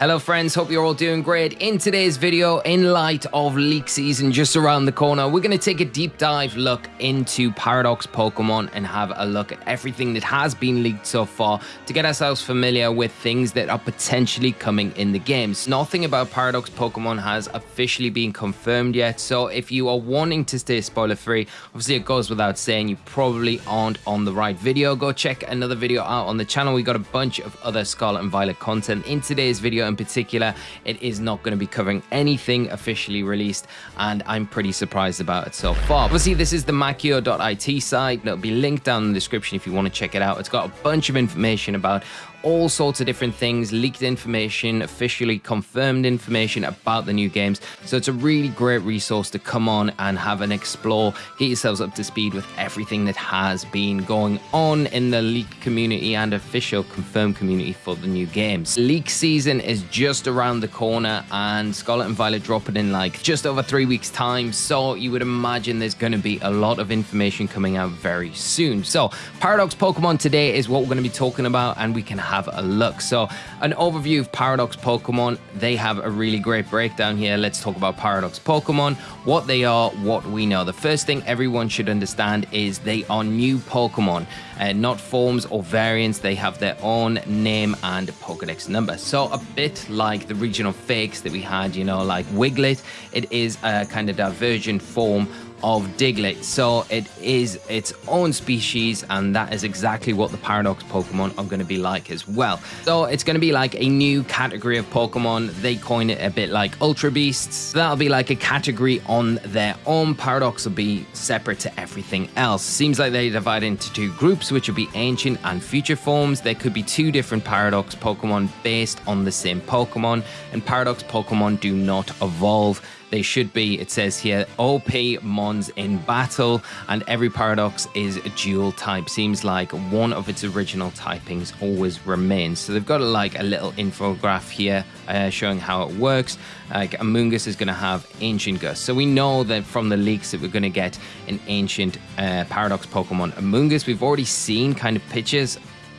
Hello friends, hope you're all doing great. In today's video, in light of leak season just around the corner, we're going to take a deep dive look into Paradox Pokemon and have a look at everything that has been leaked so far to get ourselves familiar with things that are potentially coming in the games. Nothing about Paradox Pokemon has officially been confirmed yet, so if you are wanting to stay spoiler free, obviously it goes without saying you probably aren't on the right video. Go check another video out on the channel. We got a bunch of other Scarlet and Violet content in today's video in particular, it is not going to be covering anything officially released, and I'm pretty surprised about it so far. Obviously, this is the Makio.it site. It'll be linked down in the description if you want to check it out. It's got a bunch of information about all sorts of different things, leaked information, officially confirmed information about the new games. So it's a really great resource to come on and have an explore, get yourselves up to speed with everything that has been going on in the leak community and official confirmed community for the new games. Leak season is just around the corner and Scarlet and Violet dropping in like just over three weeks time. So you would imagine there's going to be a lot of information coming out very soon. So Paradox Pokemon today is what we're going to be talking about and we can have have a look. So an overview of Paradox Pokemon, they have a really great breakdown here. Let's talk about Paradox Pokemon, what they are, what we know. The first thing everyone should understand is they are new Pokemon, uh, not forms or variants. They have their own name and Pokedex number. So a bit like the regional fakes that we had, you know, like Wiglett, it is a kind of divergent form of Diglett. So it is its own species, and that is exactly what the Paradox Pokemon are going to be like as well. So it's going to be like a new category of Pokemon. They coin it a bit like Ultra Beasts. That'll be like a category on their own. Paradox will be separate to everything else. Seems like they divide into two groups, which will be ancient and future forms. There could be two different Paradox Pokemon based on the same Pokemon, and Paradox Pokemon do not evolve. They should be, it says here, OP Mons in battle, and every Paradox is a dual type. Seems like one of its original typings always remains. So they've got like a little infograph here uh, showing how it works. Like Amoonguss is going to have Ancient Gus. So we know that from the leaks that we're going to get an Ancient uh, Paradox Pokemon Amoonguss. We've already seen kind of pictures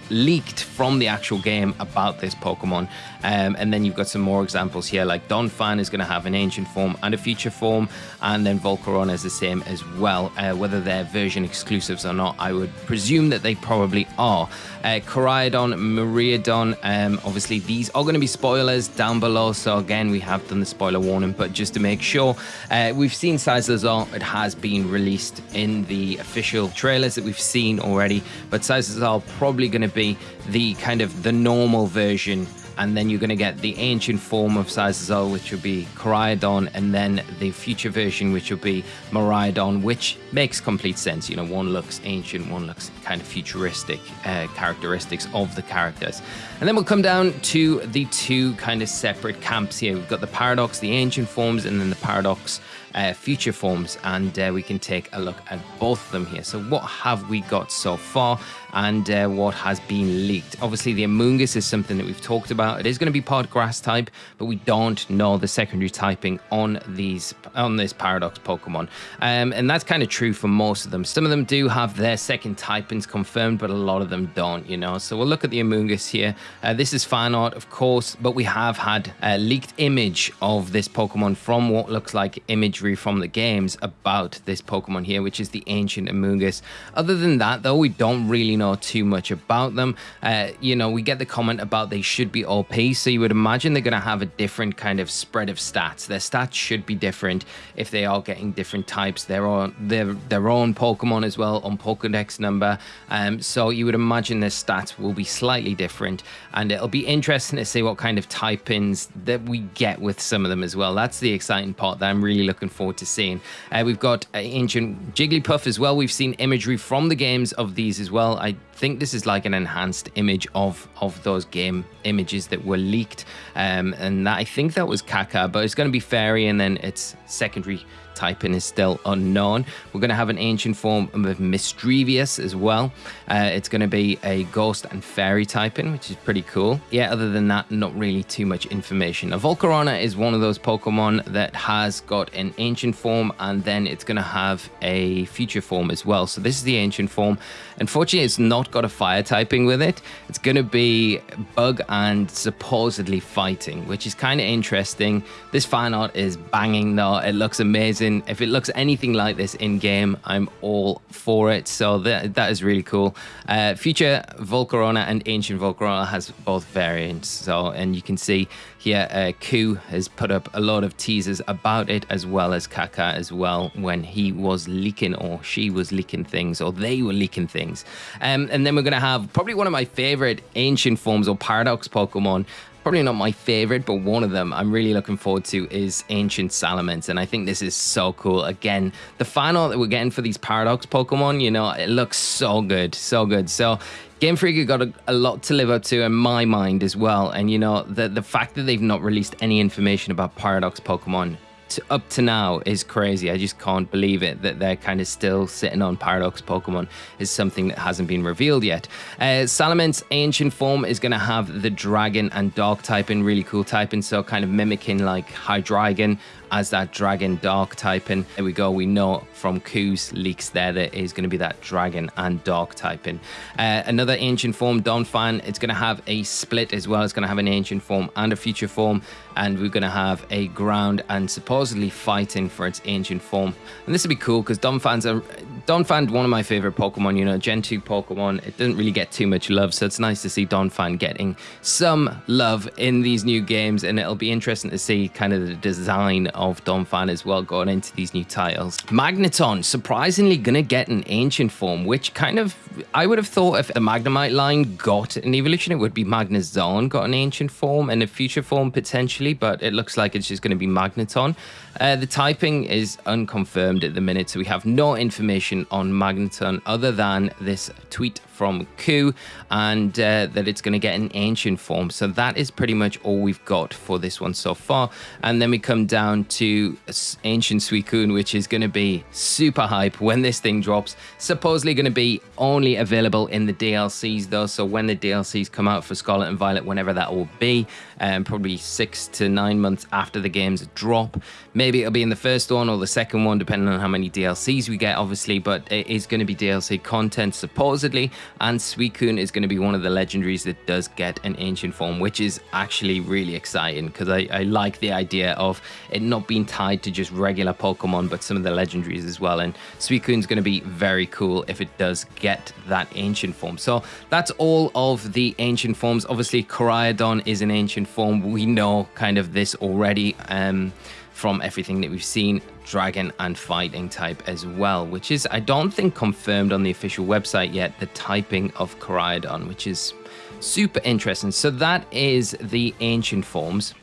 leaked from the actual game about this Pokemon. Um, and then you've got some more examples here, like Donphan is going to have an ancient form and a future form, and then Volcarona is the same as well. Uh, whether they're version exclusives or not, I would presume that they probably are. Uh, Koraidon, Miraidon, um, obviously these are going to be spoilers down below, so again, we have done the spoiler warning, but just to make sure, uh, we've seen Cyclizar, it has been released in the official trailers that we've seen already, but Cyclizar probably going to be the kind of the normal version and then you're going to get the ancient form of Cyclizar, which will be Koraidon, and then the future version, which will be Miraidon, which makes complete sense. You know, one looks ancient, one looks kind of futuristic uh, characteristics of the characters. And then we'll come down to the two kind of separate camps here. We've got the Paradox, the ancient forms, and then the Paradox uh, future forms, and uh, we can take a look at both of them here. So what have we got so far, and uh, what has been leaked? Obviously, the Amoonguss is something that we've talked about. It is going to be part grass type, but we don't know the secondary typing on these on this Paradox Pokemon, um, and that's kind of true for most of them. Some of them do have their second typings confirmed, but a lot of them don't. You know, so we'll look at the Amoonguss here. Uh, this is fan art, of course, but we have had a leaked image of this Pokemon from what looks like imagery from the games about this Pokemon here, which is the Ancient Amoonguss. Other than that, though, we don't really know too much about them. Uh, you know, we get the comment about they should be OP, so you would imagine they're going to have a different kind of spread of stats. Their stats should be different if they are getting different types. Their own, their, their own Pokemon as well on Pokedex number. Um, so you would imagine their stats will be slightly different, and it'll be interesting to see what kind of typings that we get with some of them as well. That's the exciting part that I'm really looking forward to seeing. Uh, we've got uh, Ancient Jigglypuff as well. We've seen imagery from the games of these as well. I Bye think this is like an enhanced image of of those game images that were leaked um, and that, I think that was Kaka but it's going to be fairy and then its secondary typing is still unknown. We're going to have an ancient form of Misdreavus as well. Uh, it's going to be a ghost and fairy typing, which is pretty cool. Yeah, other than that, not really too much information. A Volcarona is one of those Pokemon that has got an ancient form and then it's going to have a future form as well. So this is the ancient form. Unfortunately, it's not got a fire typing with it. It's going to be bug and supposedly fighting, which is kind of interesting. This fan art is banging though. It looks amazing. If it looks anything like this in game, I'm all for it. So that, that is really cool. Uh, future Volcarona and Ancient Volcarona has both variants. So, and you can see here, uh, Khu has put up a lot of teasers about it, as well as Kaka as well, when he was leaking or she was leaking things or they were leaking things. Um, and then we're going to have probably one of my favorite ancient forms or paradox Pokemon probably not my favorite, but one of them I'm really looking forward to is Ancient Salamence. And I think this is so cool. Again, the fan art that we're getting for these Paradox Pokemon, you know, it looks so good, so good. So Game Freak got a, a, lot to live up to in my mind as well. And, you know, the, the fact that they've not released any information about Paradox Pokemon to, up to now is crazy. I just can't believe it that they're kind of still sitting on Paradox Pokemon is something that hasn't been revealed yet. Uh, Salamence Ancient Form is going to have the Dragon and Dark typing, really cool typing, so kind of mimicking like Hydreigon as that Dragon Dark typing. There we go, we know from Khu's leaks there that is going to be that Dragon and Dark typing. Uh, another Ancient Form, Donphan, it's going to have a split as well. It's going to have an Ancient Form and a Future Form, and we're going to have a Ground and supposedly fighting for its Ancient Form. And this would be cool because Donphan's a Donphan, one of my favorite Pokemon, you know, Gen 2 Pokemon. It doesn't really get too much love, so it's nice to see Donphan getting some love in these new games, and it'll be interesting to see kind of the design of Donphan as well going into these new titles. Magneton, surprisingly gonna get an ancient form, which kind of, I would have thought if the Magnemite line got an evolution, it would be Magnezone got an ancient form and a future form potentially, but it looks like it's just gonna be Magneton. Uh, the typing is unconfirmed at the minute, so we have no information on Magneton other than this tweet from Khu and uh, that it's going to get an ancient form. So that is pretty much all we've got for this one so far. And then we come down to Ancient Suicune, which is going to be super hype when this thing drops. Supposedly going to be only available in the DLCs though. So when the DLCs come out for Scarlet and Violet, whenever that will be, um, probably six to nine months after the games drop. Maybe it'll be in the first one or the second one, depending on how many DLCs we get, obviously. But it is going to be DLC content supposedly and Suicune is going to be one of the legendaries that does get an ancient form, which is actually really exciting because I, I like the idea of it not being tied to just regular Pokemon, but some of the legendaries as well. And Suicune's going to be very cool if it does get that ancient form. So that's all of the ancient forms. Obviously, Koraidon is an ancient form. We know kind of this already. Um, from everything that we've seen, dragon and fighting type as well, which is, I don't think, confirmed on the official website yet, the typing of Koraidon, which is super interesting. So that is the ancient forms.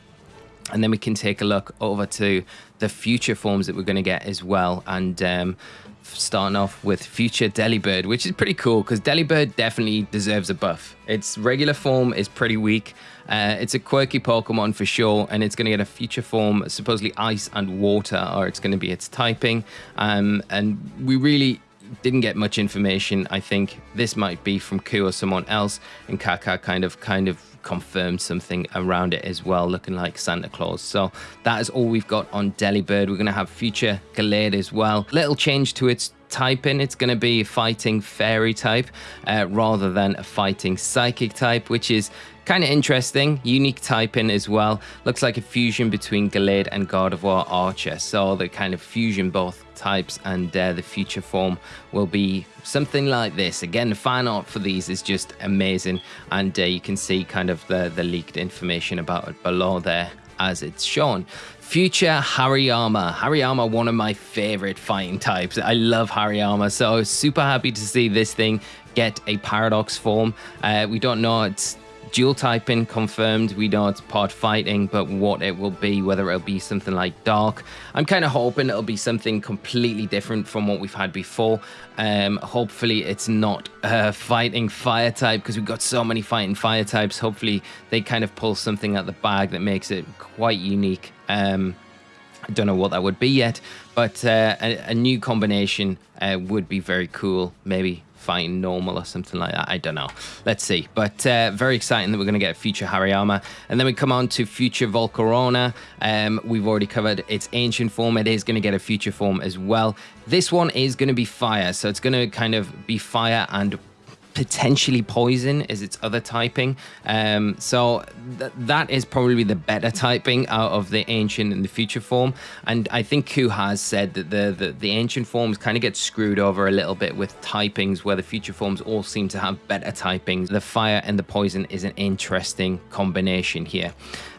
And then we can take a look over to the future forms that we're going to get as well. And um, starting off with future Delibird, which is pretty cool because Delibird definitely deserves a buff. Its regular form is pretty weak. Uh, it's a quirky Pokemon for sure, and it's going to get a future form, supposedly ice and water, or it's going to be its typing. Um, and we really didn't get much information. I think this might be from Khu or someone else, and Kaka kind of kind of confirmed something around it as well, looking like Santa Claus. So that is all we've got on Delibird. We're going to have future Gallade as well. Little change to its typing. It's going to be fighting fairy type uh, rather than a fighting psychic type, which is kind of interesting. Unique typing as well. Looks like a fusion between Gallade and Gardevoir Archer. So the kind of fusion both types and uh, the future form will be something like this. Again, the fan art for these is just amazing. And uh, you can see kind of the, the leaked information about it below there as it's shown. Future Hariyama. Hariyama, one of my favorite fighting types. I love Hariyama, so super happy to see this thing get a paradox form. Uh, we don't know it's dual typing confirmed. We know it's part fighting, but what it will be, whether it'll be something like dark. I'm kind of hoping it'll be something completely different from what we've had before. Um, hopefully it's not a fighting fire type because we've got so many fighting fire types. Hopefully they kind of pull something out the bag that makes it quite unique. Um, I don't know what that would be yet, but uh, a, a, new combination uh, would be very cool. Maybe fighting normal or something like that. I don't know. Let's see. But uh, very exciting that we're going to get future Hariyama. And then we come on to future Volcarona. Um, we've already covered its ancient form. It is going to get a future form as well. This one is going to be fire. So it's going to kind of be fire and potentially poison is its other typing. Um, so th that is probably the better typing out of the ancient and the future form. And I think Khu has said that the, the, the ancient forms kind of get screwed over a little bit with typings where the future forms all seem to have better typings. The fire and the poison is an interesting combination here.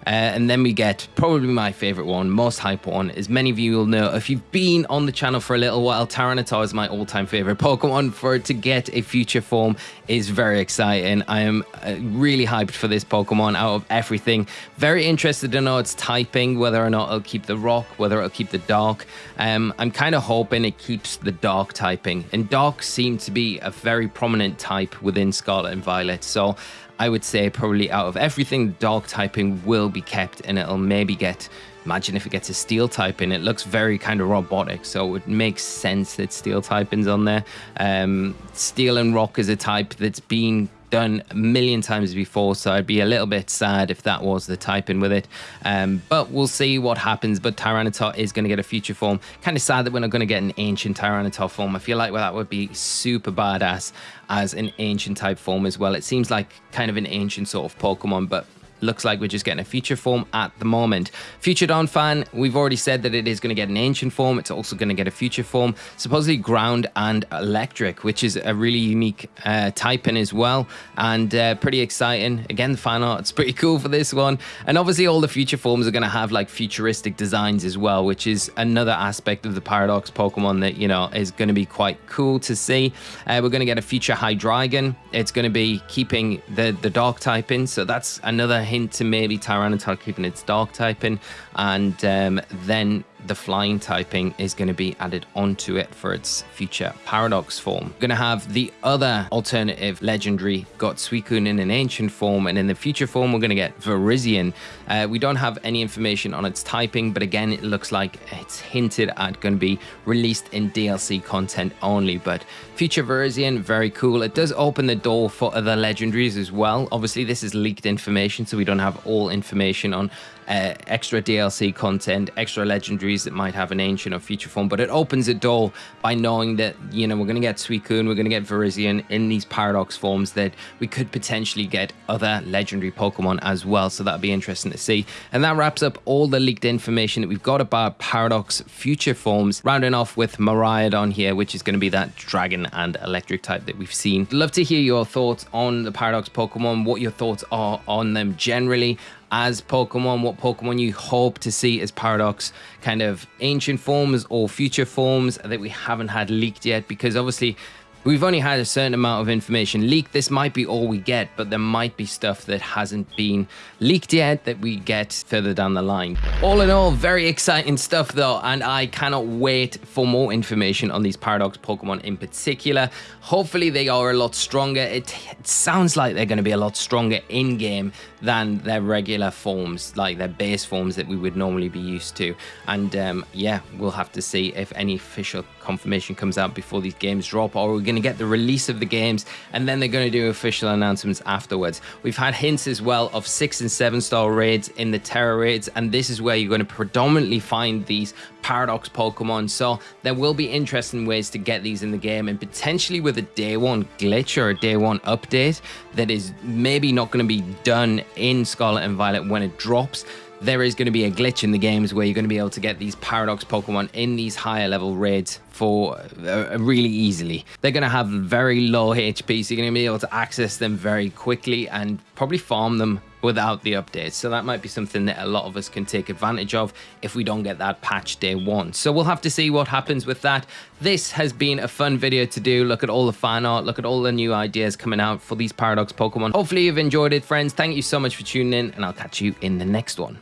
Uh, and then we get probably my favorite one, most hype one. As many of you will know, if you've been on the channel for a little while, Tyranitar is my all-time favorite Pokemon. For it to get a future form is very exciting. I am uh, really hyped for this Pokemon out of everything. Very interested to know its typing, whether or not it'll keep the rock, whether it'll keep the dark. Um, I'm kind of hoping it keeps the dark typing. And dark seems to be a very prominent type within Scarlet and Violet. So I would say probably out of everything, dark typing will be kept and it'll maybe get, imagine if it gets a steel typing, it looks very kind of robotic. So it makes sense that steel typing's on there. Um, steel and rock is a type that's been done a million times before, so I'd be a little bit sad if that was the typing with it. Um, but we'll see what happens. But Tyranitar is going to get a future form. Kind of sad that we're not going to get an ancient Tyranitar form. I feel like well, that would be super badass as an ancient type form as well. It seems like kind of an ancient sort of Pokemon, but looks like we're just getting a future form at the moment. Future fan, we've already said that it is going to get an ancient form. It's also going to get a future form, supposedly ground and electric, which is a really unique uh, typing as well, and uh, pretty exciting. Again, the fan art's pretty cool for this one. And obviously all the future forms are going to have like futuristic designs as well, which is another aspect of the Paradox Pokemon that, you know, is going to be quite cool to see. Uh, we're going to get a future Hydreigon. It's going to be keeping the, the dark typing, so that's another hint to maybe Tyranitar keeping its dark typing, and um, then the flying typing is going to be added onto it for its future paradox form. We're going to have the other alternative legendary got Suicune in an ancient form and in the future form we're going to get Virizion. Uh, we don't have any information on its typing but again it looks like it's hinted at going to be released in DLC content only but future Virizion very cool. It does open the door for other legendaries as well. Obviously this is leaked information so we don't have all information on uh, extra DLC content, extra legendaries that might have an ancient or future form, but it opens a door by knowing that, you know, we're going to get Suicune, we're going to get Virizion in these Paradox forms that we could potentially get other legendary Pokemon as well, so that'd be interesting to see. And that wraps up all the leaked information that we've got about Paradox future forms, rounding off with Miraidon here, which is going to be that dragon and electric type that we've seen. Love to hear your thoughts on the Paradox Pokemon, what your thoughts are on them generally as Pokemon, what Pokemon you hope to see as Paradox kind of ancient forms or future forms that we haven't had leaked yet because obviously We've only had a certain amount of information leaked. This might be all we get, but there might be stuff that hasn't been leaked yet that we get further down the line. All in all, very exciting stuff though, and I cannot wait for more information on these Paradox Pokemon in particular. Hopefully they are a lot stronger. It, it sounds like they're going to be a lot stronger in-game than their regular forms, like their base forms that we would normally be used to. And um, yeah, we'll have to see if any official confirmation comes out before these games drop, or we're going to get the release of the games, and then they're going to do official announcements afterwards. We've had hints as well of six and seven star raids in the Tera raids, and this is where you're going to predominantly find these Paradox Pokemon. So there will be interesting ways to get these in the game, and potentially with a day one glitch or a day one update that is maybe not going to be done in Scarlet and Violet when it drops there is going to be a glitch in the games where you're going to be able to get these Paradox Pokemon in these higher level raids for uh, really easily. They're going to have very low HP, so you're going to be able to access them very quickly and probably farm them without the updates. So that might be something that a lot of us can take advantage of if we don't get that patch day one. So we'll have to see what happens with that. This has been a fun video to do. Look at all the fan art, look at all the new ideas coming out for these Paradox Pokemon. Hopefully you've enjoyed it, friends. Thank you so much for tuning in, and I'll catch you in the next one.